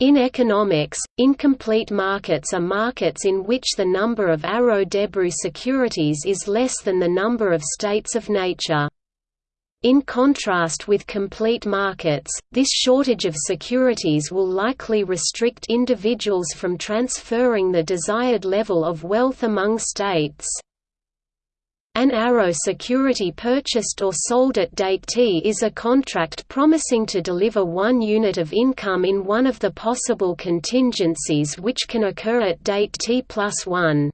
In economics, incomplete markets are markets in which the number of Arrow-Debreu securities is less than the number of states of nature. In contrast with complete markets, this shortage of securities will likely restrict individuals from transferring the desired level of wealth among states. An Arrow security purchased or sold at date T is a contract promising to deliver one unit of income in one of the possible contingencies which can occur at date T plus 1.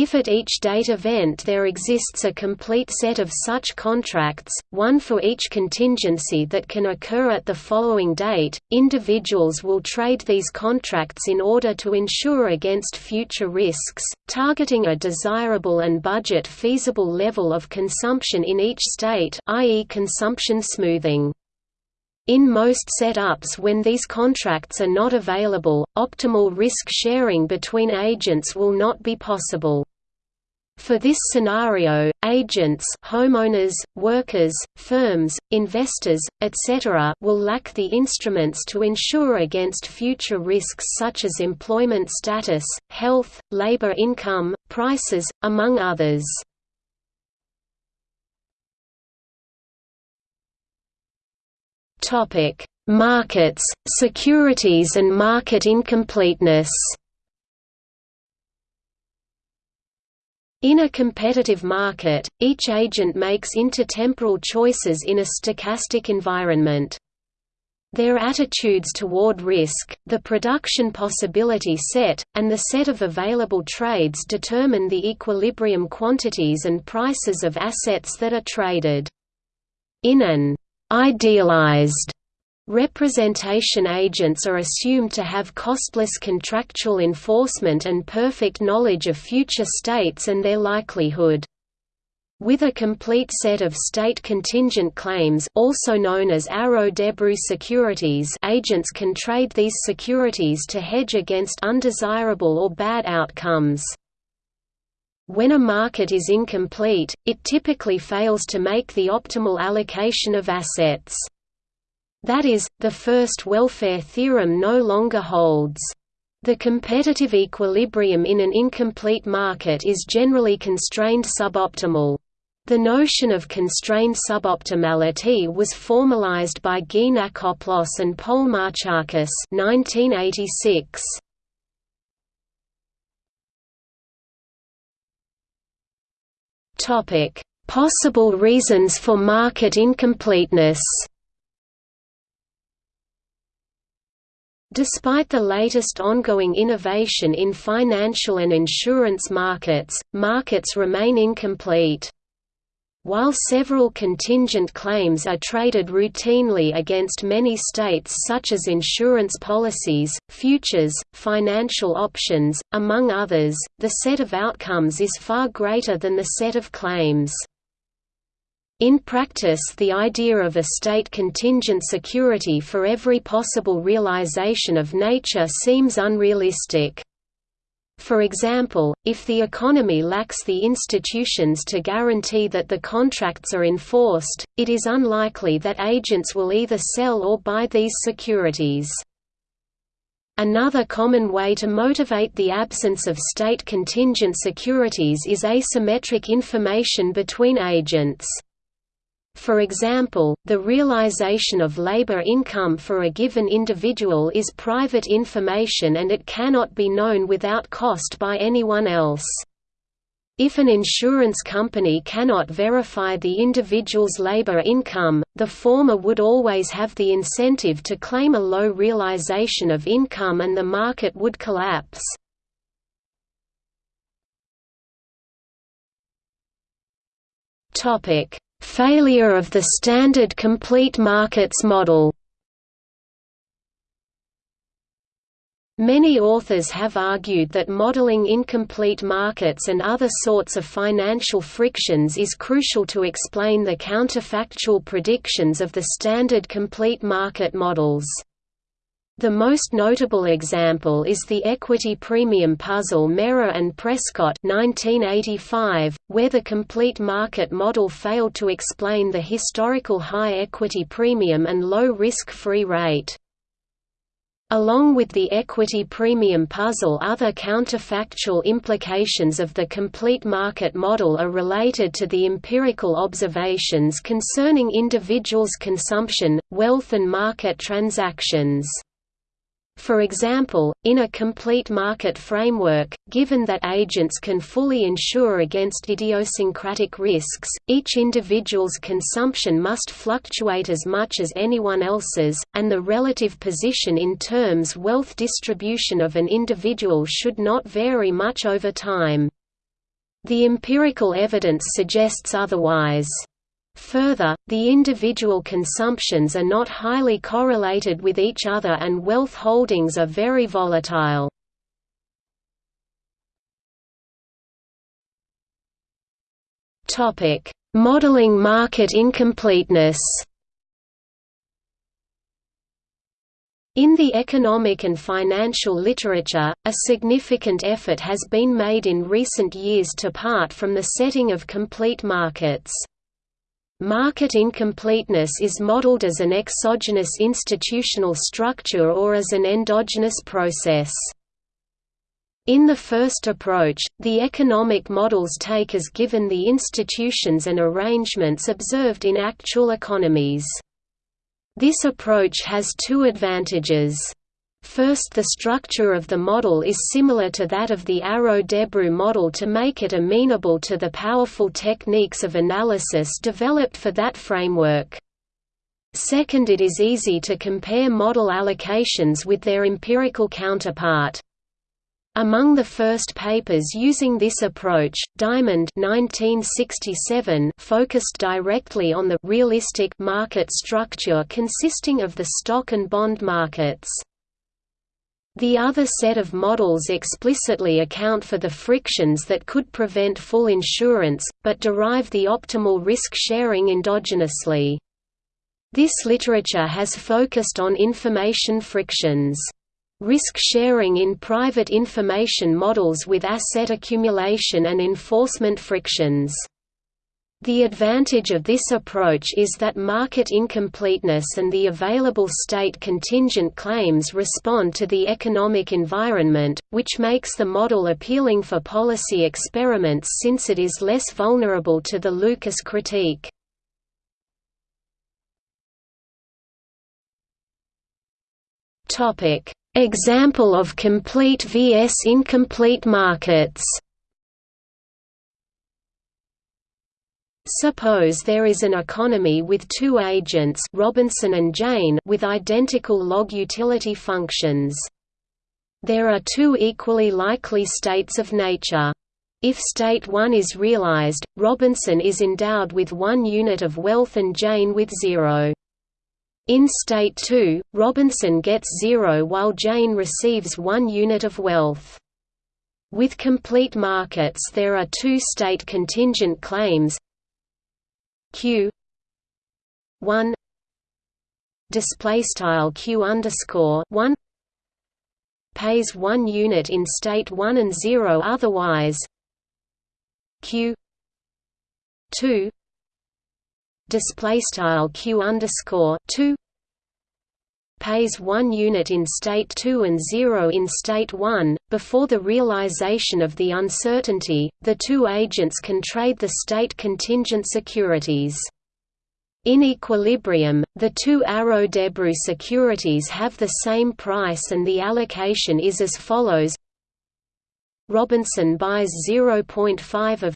If at each date event there exists a complete set of such contracts, one for each contingency that can occur at the following date, individuals will trade these contracts in order to insure against future risks, targeting a desirable and budget-feasible level of consumption in each state i.e. consumption smoothing. In most setups when these contracts are not available, optimal risk sharing between agents will not be possible. For this scenario, agents homeowners, workers, firms, investors, etc. will lack the instruments to insure against future risks such as employment status, health, labor income, prices, among others. Markets, securities and market incompleteness. In a competitive market, each agent makes intertemporal choices in a stochastic environment. Their attitudes toward risk, the production possibility set, and the set of available trades determine the equilibrium quantities and prices of assets that are traded. In an idealized Representation agents are assumed to have costless contractual enforcement and perfect knowledge of future states and their likelihood. With a complete set of state contingent claims also known as Arrow-Debreu securities agents can trade these securities to hedge against undesirable or bad outcomes. When a market is incomplete, it typically fails to make the optimal allocation of assets. That is, the first welfare theorem no longer holds. The competitive equilibrium in an incomplete market is generally constrained suboptimal. The notion of constrained suboptimality was formalized by Geanakoplos and Polemarchakis 1986. Topic: Possible reasons for market incompleteness. Despite the latest ongoing innovation in financial and insurance markets, markets remain incomplete. While several contingent claims are traded routinely against many states such as insurance policies, futures, financial options, among others, the set of outcomes is far greater than the set of claims. In practice the idea of a state contingent security for every possible realization of nature seems unrealistic. For example, if the economy lacks the institutions to guarantee that the contracts are enforced, it is unlikely that agents will either sell or buy these securities. Another common way to motivate the absence of state contingent securities is asymmetric information between agents. For example, the realization of labor income for a given individual is private information and it cannot be known without cost by anyone else. If an insurance company cannot verify the individual's labor income, the former would always have the incentive to claim a low realization of income and the market would collapse. Topic: Failure of the standard complete markets model Many authors have argued that modeling incomplete markets and other sorts of financial frictions is crucial to explain the counterfactual predictions of the standard complete market models. The most notable example is the equity premium puzzle Mehra and Prescott 1985, where the complete market model failed to explain the historical high equity premium and low risk-free rate. Along with the equity premium puzzle other counterfactual implications of the complete market model are related to the empirical observations concerning individuals' consumption, wealth and market transactions. For example, in a complete market framework, given that agents can fully insure against idiosyncratic risks, each individual's consumption must fluctuate as much as anyone else's, and the relative position in terms wealth distribution of an individual should not vary much over time. The empirical evidence suggests otherwise. Further, the individual consumptions are not highly correlated with each other and wealth holdings are very volatile. Modeling market incompleteness In the economic and financial literature, a significant effort has been made in recent years to part from the setting of complete markets. Market incompleteness is modeled as an exogenous institutional structure or as an endogenous process. In the first approach, the economic models take as given the institutions and arrangements observed in actual economies. This approach has two advantages. First the structure of the model is similar to that of the Arrow-Debreu model to make it amenable to the powerful techniques of analysis developed for that framework. Second it is easy to compare model allocations with their empirical counterpart. Among the first papers using this approach, Diamond 1967 focused directly on the realistic market structure consisting of the stock and bond markets. The other set of models explicitly account for the frictions that could prevent full insurance, but derive the optimal risk sharing endogenously. This literature has focused on information frictions. Risk sharing in private information models with asset accumulation and enforcement frictions. The advantage of this approach is that market incompleteness and the available state contingent claims respond to the economic environment, which makes the model appealing for policy experiments since it is less vulnerable to the Lucas critique. Example of complete vs incomplete markets Suppose there is an economy with two agents Robinson and Jane with identical log utility functions. There are two equally likely states of nature. If state 1 is realized, Robinson is endowed with one unit of wealth and Jane with zero. In state 2, Robinson gets zero while Jane receives one unit of wealth. With complete markets there are two state contingent claims q. 1 display style q underscore 1 pays 1 unit in state 1 and 0 otherwise. Q. 2 display style q underscore 2 pays 1 unit in state 2 and 0 in state 1. Before the realization of the uncertainty, the two agents can trade the state contingent securities. In equilibrium, the two Arrow-Debreu securities have the same price and the allocation is as follows Robinson buys 0.5 of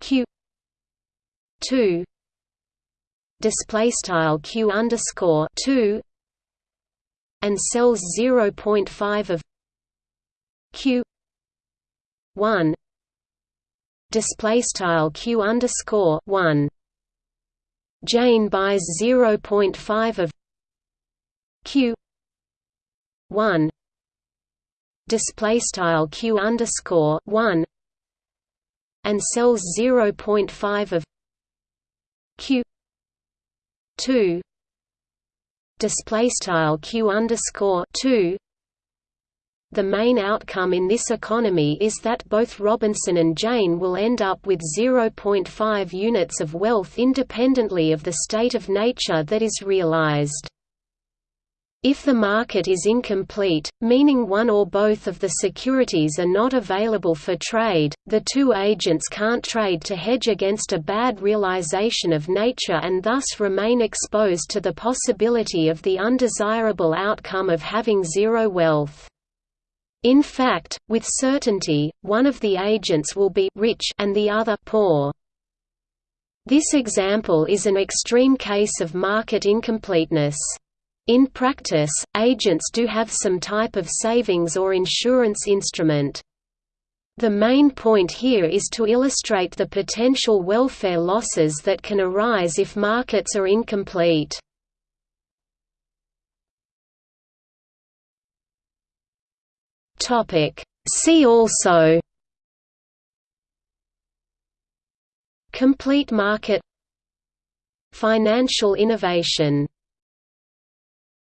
Q 2 display style q underscore two and sells 0.5 of q one display style q underscore one. Jane buys 0.5 of q one display style q underscore one and sells 0.5 of q 2 display style q underscore 2 the main outcome in this economy is that both Robinson and Jane will end up with 0.5 units of wealth independently of the state of nature that is realized. If the market is incomplete, meaning one or both of the securities are not available for trade, the two agents can't trade to hedge against a bad realization of nature and thus remain exposed to the possibility of the undesirable outcome of having zero wealth. In fact, with certainty, one of the agents will be rich and the other poor. This example is an extreme case of market incompleteness. In practice, agents do have some type of savings or insurance instrument. The main point here is to illustrate the potential welfare losses that can arise if markets are incomplete. See also Complete market Financial innovation